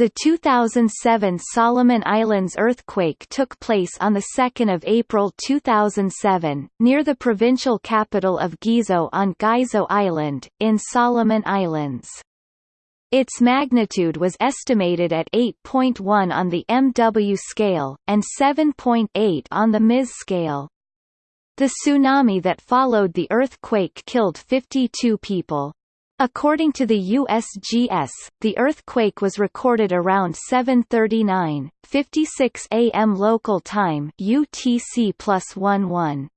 The 2007 Solomon Islands earthquake took place on 2 April 2007, near the provincial capital of Gizo on Gizo Island, in Solomon Islands. Its magnitude was estimated at 8.1 on the MW scale, and 7.8 on the MIS scale. The tsunami that followed the earthquake killed 52 people. According to the USGS, the earthquake was recorded around 7:39, 56 a.m. local time (UTC +11).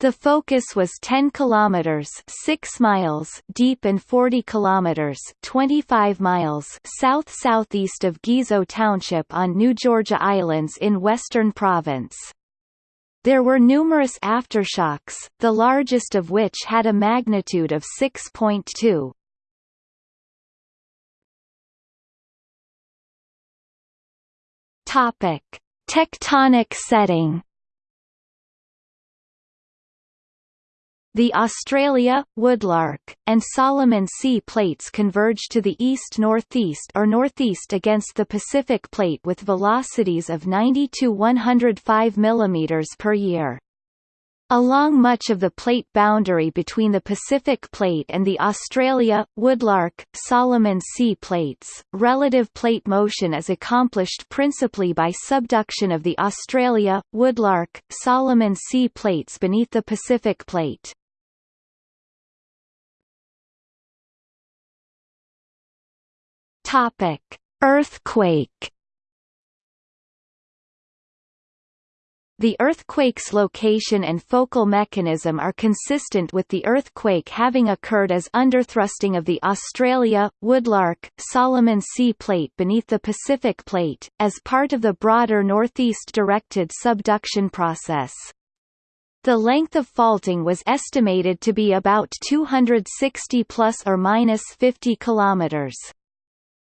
The focus was 10 kilometers 6 miles deep and 40 kilometers 25 miles south-southeast of Gizo Township on New Georgia Islands in Western Province. There were numerous aftershocks, the largest of which had a magnitude of 6.2. Topic: Tectonic setting The Australia, Woodlark, and Solomon Sea plates converge to the east-northeast or northeast against the Pacific Plate with velocities of 90 to 105 mm per year. Along much of the plate boundary between the Pacific Plate and the Australia, Woodlark, Solomon Sea plates, relative plate motion is accomplished principally by subduction of the Australia, Woodlark, Solomon Sea plates beneath the Pacific Plate. Topic: Earthquake. The earthquake's location and focal mechanism are consistent with the earthquake having occurred as underthrusting of the Australia, Woodlark, Solomon Sea Plate beneath the Pacific Plate, as part of the broader northeast-directed subduction process. The length of faulting was estimated to be about 260 plus or minus 50 kilometers.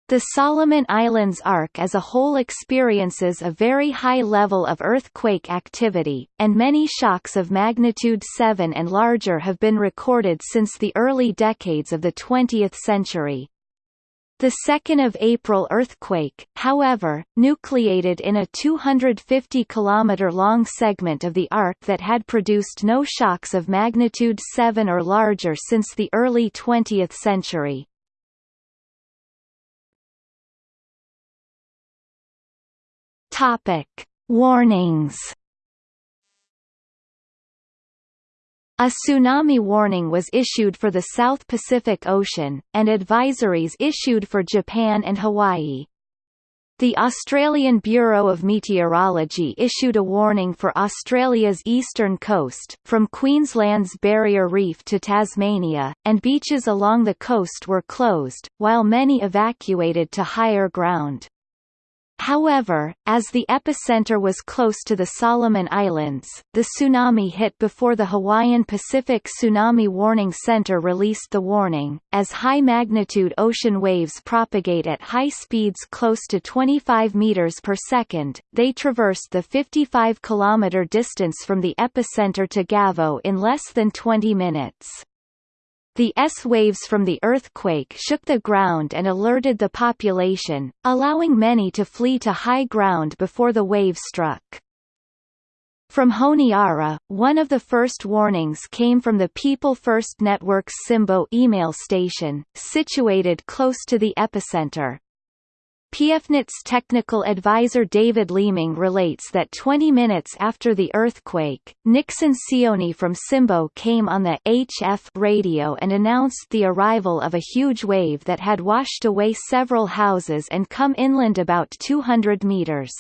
The Solomon Islands arc as a whole experiences a very high level of earthquake activity, and many shocks of magnitude 7 and larger have been recorded since the early decades of the 20th century. The 2nd of April earthquake, however, nucleated in a 250 km long segment of the arc that had produced no shocks of magnitude 7 or larger since the early 20th century. Topic: Warnings. A tsunami warning was issued for the South Pacific Ocean, and advisories issued for Japan and Hawaii. The Australian Bureau of Meteorology issued a warning for Australia's eastern coast, from Queensland's Barrier Reef to Tasmania, and beaches along the coast were closed, while many evacuated to higher ground. However, as the epicenter was close to the Solomon Islands, the tsunami hit before the Hawaiian Pacific Tsunami Warning Center released the warning. As high-magnitude ocean waves propagate at high speeds close to 25 meters per second, they traversed the 55-kilometer distance from the epicenter to Gizo in less than 20 minutes. The S-waves from the earthquake shook the ground and alerted the population, allowing many to flee to high ground before the wave struck. From Honiara, one of the first warnings came from the People First Network's Simbo email station, situated close to the epicenter. PFNet's technical advisor David Leeming relates that 20 minutes after the earthquake, Nixon Sioni from Simbo came on the HF radio and announced the arrival of a huge wave that had washed away several houses and come inland about 200 meters.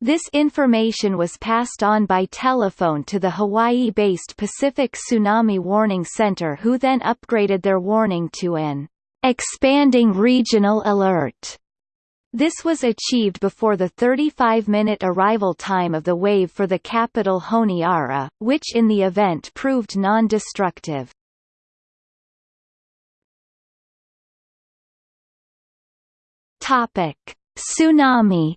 This information was passed on by telephone to the Hawaii-based Pacific Tsunami Warning Center who then upgraded their warning to an expanding regional alert. This was achieved before the 35-minute arrival time of the wave for the capital Honiara, which in the event proved non-destructive. Tsunami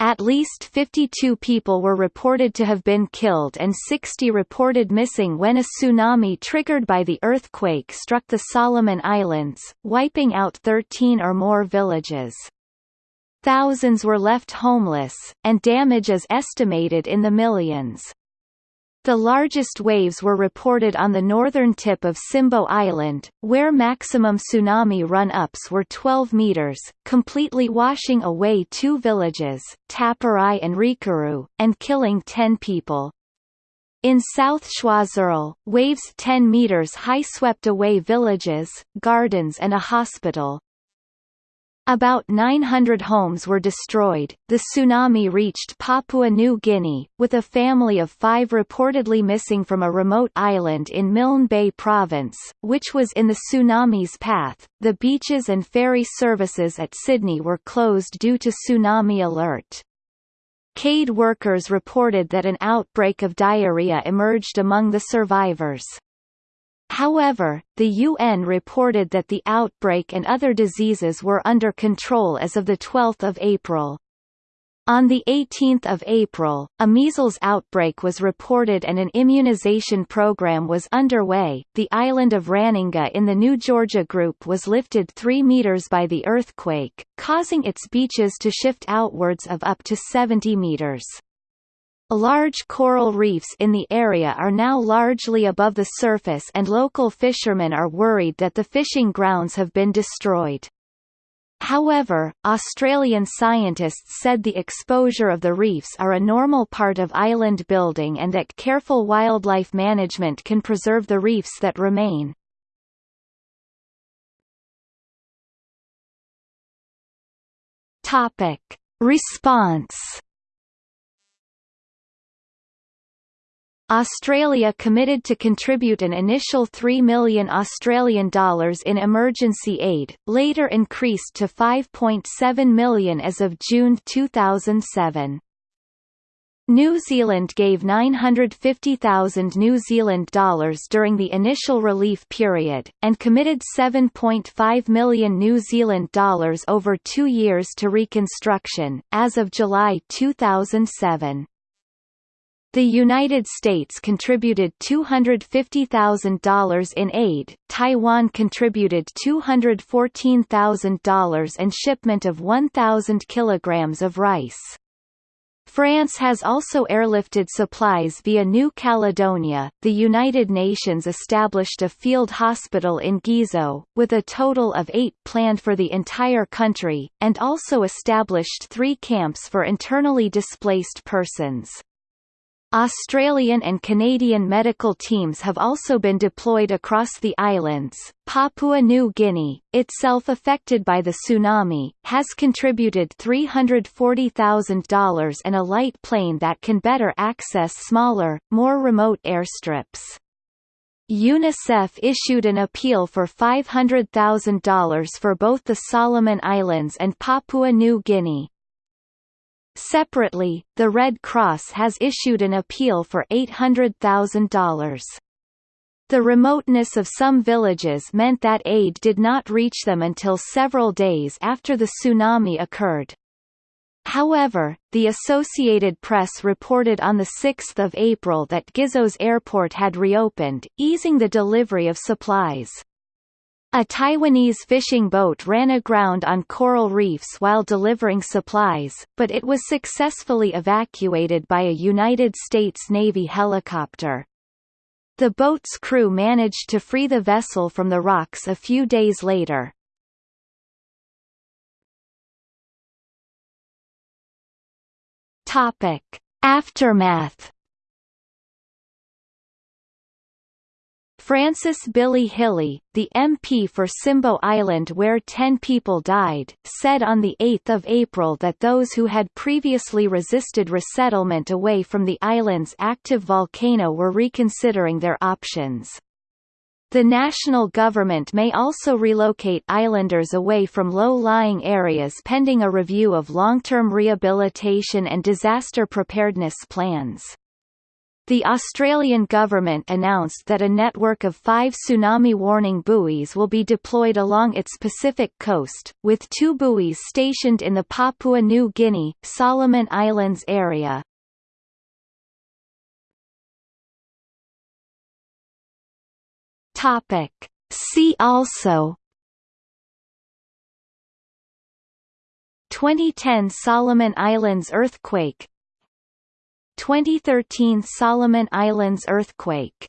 At least 52 people were reported to have been killed and 60 reported missing when a tsunami triggered by the earthquake struck the Solomon Islands, wiping out 13 or more villages. Thousands were left homeless, and damage is estimated in the millions. The largest waves were reported on the northern tip of Simbo Island, where maximum tsunami run-ups were 12 meters, completely washing away two villages, Taparai and Rikuru, and killing 10 people. In South Choiseul, waves 10 meters high swept away villages, gardens and a hospital. About 900 homes were destroyed. The tsunami reached Papua New Guinea, with a family of five reportedly missing from a remote island in Milne Bay Province, which was in the tsunami's path. The beaches and ferry services at Sydney were closed due to tsunami alert. CAID workers reported that an outbreak of diarrhea emerged among the survivors. However, the UN reported that the outbreak and other diseases were under control as of 12 April. On 18 April, a measles outbreak was reported and an immunization program was underway. The island of Ranongga in the New Georgia group was lifted 3 meters by the earthquake, causing its beaches to shift outwards of up to 70 meters. Large coral reefs in the area are now largely above the surface and local fishermen are worried that the fishing grounds have been destroyed. However, Australian scientists said the exposure of the reefs are a normal part of island building and that careful wildlife management can preserve the reefs that remain. Response Australia committed to contribute an initial 3 million Australian dollars in emergency aid, later increased to 5.7 million as of June 2007. New Zealand gave 950,000 New Zealand dollars during the initial relief period, and committed 7.5 million New Zealand dollars over two years to reconstruction, as of July 2007. The United States contributed $250,000 in aid, Taiwan contributed $214,000 and shipment of 1,000 kilograms of rice. France has also airlifted supplies via New Caledonia. The United Nations established a field hospital in Gizo, with a total of eight planned for the entire country, and also established three camps for internally displaced persons. Australian and Canadian medical teams have also been deployed across the islands. Papua New Guinea, itself affected by the tsunami, has contributed $340,000 and a light plane that can better access smaller, more remote airstrips. UNICEF issued an appeal for $500,000 for both the Solomon Islands and Papua New Guinea. Separately, the Red Cross has issued an appeal for $800,000. The remoteness of some villages meant that aid did not reach them until several days after the tsunami occurred. However, the Associated Press reported on 6 April that Gizo's airport had reopened, easing the delivery of supplies. A Taiwanese fishing boat ran aground on coral reefs while delivering supplies, but it was successfully evacuated by a United States Navy helicopter. The boat's crew managed to free the vessel from the rocks a few days later. Topic: Aftermath Francis Billy Hilly, the MP for Simbo Island where 10 people died, said on 8 April that those who had previously resisted resettlement away from the island's active volcano were reconsidering their options. The national government may also relocate islanders away from low-lying areas pending a review of long-term rehabilitation and disaster preparedness plans. The Australian government announced that a network of five tsunami warning buoys will be deployed along its Pacific coast, with two buoys stationed in the Papua New Guinea, Solomon Islands area. See also 2010 Solomon Islands earthquake 2013 Solomon Islands earthquake